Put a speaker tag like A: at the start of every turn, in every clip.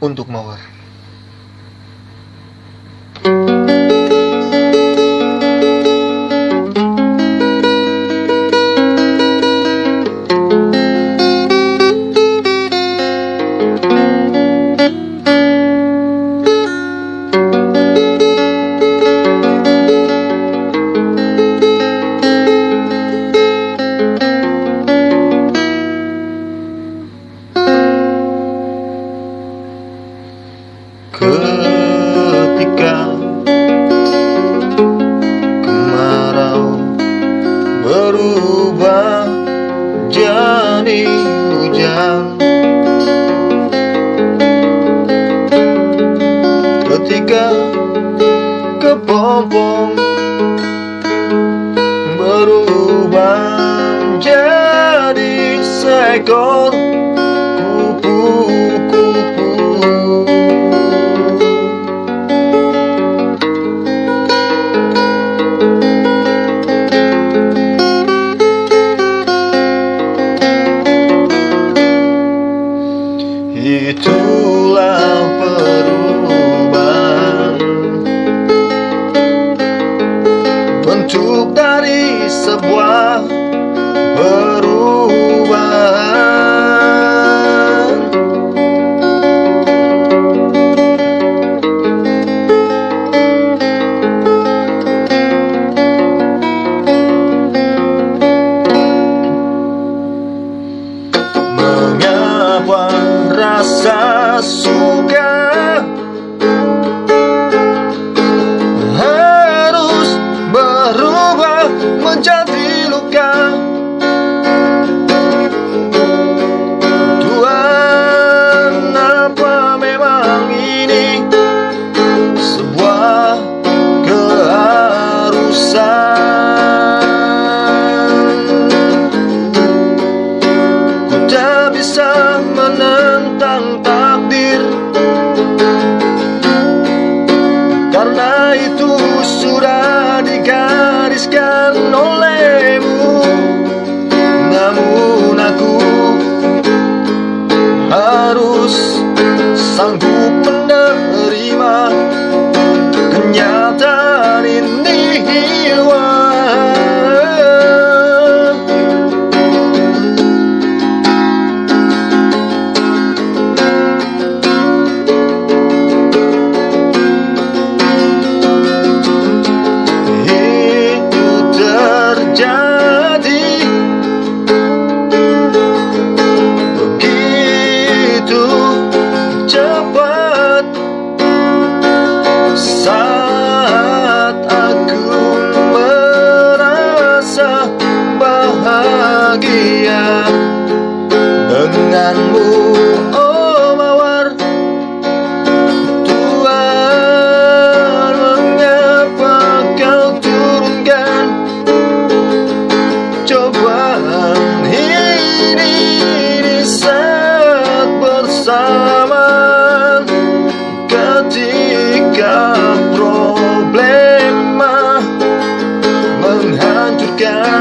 A: untuk mawar. dari hujan Ketika kepompong berubah jadi seekor young down. to God.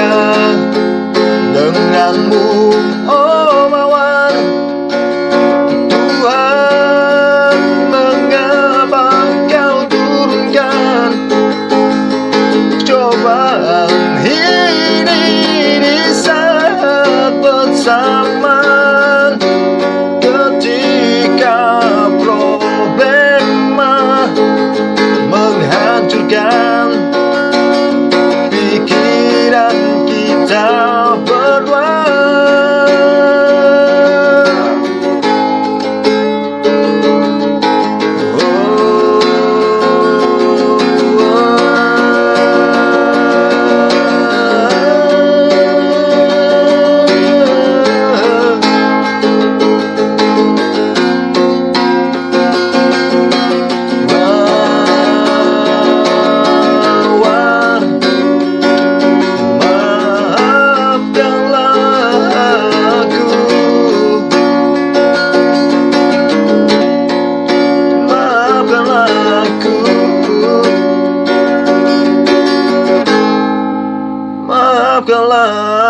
A: ya.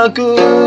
A: Aku